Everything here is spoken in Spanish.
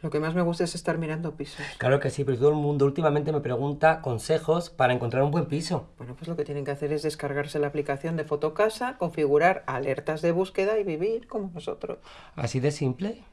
Lo que más me gusta es estar mirando pisos. Claro que sí, pero todo el mundo últimamente me pregunta consejos para encontrar un buen piso. Bueno, pues lo que tienen que hacer es descargarse la aplicación de Fotocasa, configurar alertas de búsqueda y vivir como nosotros. ¿Así de simple?